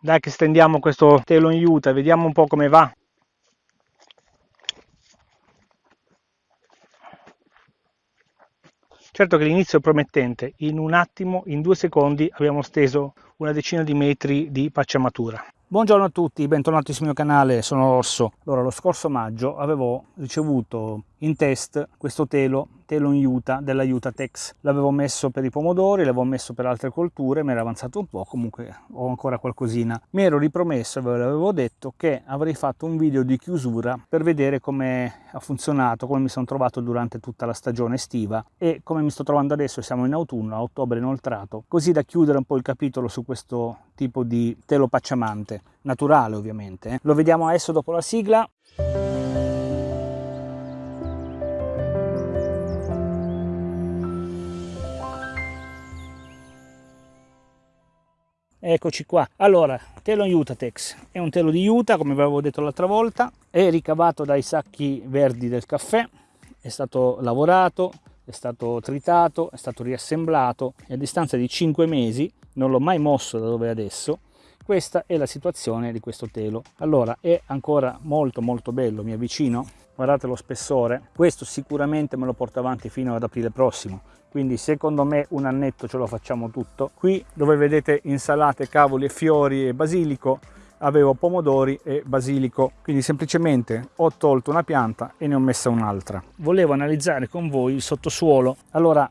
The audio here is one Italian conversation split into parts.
dai che stendiamo questo telo in juta vediamo un po' come va. Certo che l'inizio è promettente. In un attimo in due secondi abbiamo steso una decina di metri di pacciamatura. Buongiorno a tutti, bentornati sul mio canale, sono Orso. Allora, lo scorso maggio avevo ricevuto in test questo telo, telo in Utah della Utah Tex. L'avevo messo per i pomodori, l'avevo messo per altre colture, mi era avanzato un po', comunque ho ancora qualcosina. Mi ero ripromesso, ve l'avevo detto, che avrei fatto un video di chiusura per vedere come ha funzionato, come mi sono trovato durante tutta la stagione estiva e come mi sto trovando adesso, siamo in autunno, a ottobre inoltrato, così da chiudere un po' il capitolo su questo tipo di telo pacciamante, naturale ovviamente. Eh. Lo vediamo adesso dopo la sigla. Eccoci qua. Allora, telo in Utatex è un telo di Utah, come vi avevo detto l'altra volta, è ricavato dai sacchi verdi del caffè, è stato lavorato, è stato tritato, è stato riassemblato. E a distanza di 5 mesi non l'ho mai mosso da dove è adesso questa è la situazione di questo telo. Allora è ancora molto molto bello mi avvicino. Guardate lo spessore. Questo sicuramente me lo porto avanti fino ad aprile prossimo. Quindi secondo me un annetto ce lo facciamo tutto. Qui dove vedete insalate cavoli e fiori e basilico avevo pomodori e basilico. Quindi semplicemente ho tolto una pianta e ne ho messa un'altra. Volevo analizzare con voi il sottosuolo. Allora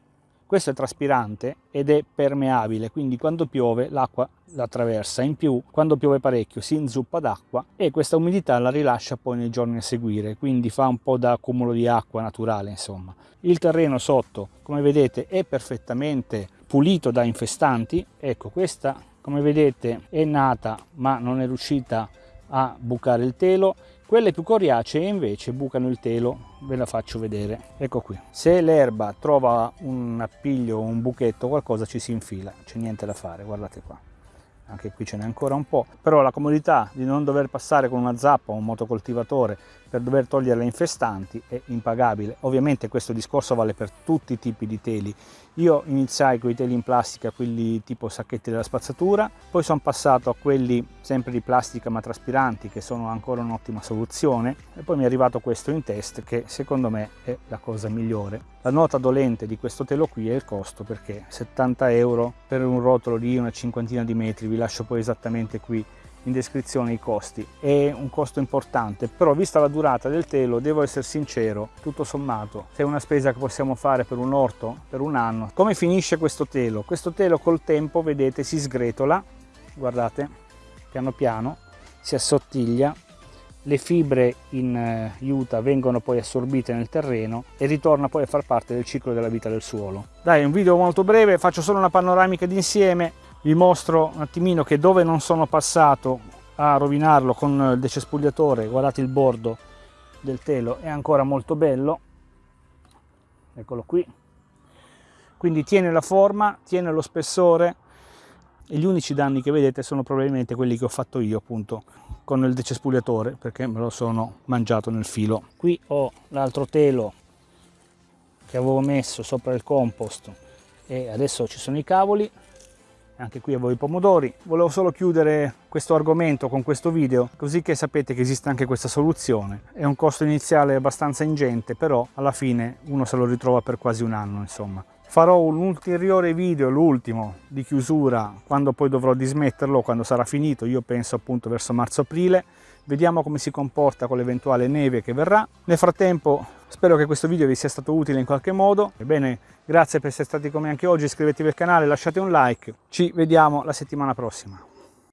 questo è traspirante ed è permeabile, quindi quando piove l'acqua la attraversa. In più, quando piove parecchio si inzuppa d'acqua e questa umidità la rilascia poi nei giorni a seguire, quindi fa un po' da accumulo di acqua naturale, insomma. Il terreno sotto, come vedete, è perfettamente pulito da infestanti. Ecco, questa, come vedete, è nata ma non è riuscita a bucare il telo. Quelle più coriacee invece bucano il telo, ve la faccio vedere. Ecco qui. Se l'erba trova un appiglio, un buchetto, qualcosa ci si infila, c'è niente da fare, guardate qua. Anche qui ce n'è ancora un po', però la comodità di non dover passare con una zappa o un motocoltivatore per dover togliere le infestanti è impagabile. Ovviamente questo discorso vale per tutti i tipi di teli. Io iniziai con i teli in plastica, quelli tipo sacchetti della spazzatura, poi sono passato a quelli sempre di plastica ma traspiranti che sono ancora un'ottima soluzione e poi mi è arrivato questo in test che secondo me è la cosa migliore. La nota dolente di questo telo qui è il costo perché 70 euro per un rotolo di una cinquantina di metri, vi lascio poi esattamente qui in descrizione i costi. È un costo importante però vista la durata del telo devo essere sincero tutto sommato se è una spesa che possiamo fare per un orto per un anno come finisce questo telo? Questo telo col tempo vedete si sgretola guardate piano piano si assottiglia le fibre in eh, vengono poi assorbite nel terreno e ritorna poi a far parte del ciclo della vita del suolo. Dai un video molto breve faccio solo una panoramica d'insieme vi mostro un attimino che dove non sono passato a rovinarlo con il decespugliatore guardate il bordo del telo è ancora molto bello. Eccolo qui. Quindi tiene la forma tiene lo spessore. E gli unici danni che vedete sono probabilmente quelli che ho fatto io appunto con il decespugliatore perché me lo sono mangiato nel filo. Qui ho l'altro telo che avevo messo sopra il compost e adesso ci sono i cavoli anche qui avevo i pomodori. Volevo solo chiudere questo argomento con questo video, così che sapete che esiste anche questa soluzione. È un costo iniziale abbastanza ingente, però alla fine uno se lo ritrova per quasi un anno, insomma. Farò un ulteriore video, l'ultimo, di chiusura, quando poi dovrò dismetterlo, quando sarà finito, io penso appunto verso marzo-aprile. Vediamo come si comporta con l'eventuale neve che verrà. Nel frattempo spero che questo video vi sia stato utile in qualche modo. Ebbene, grazie per essere stati con me anche oggi, iscrivetevi al canale, lasciate un like. Ci vediamo la settimana prossima.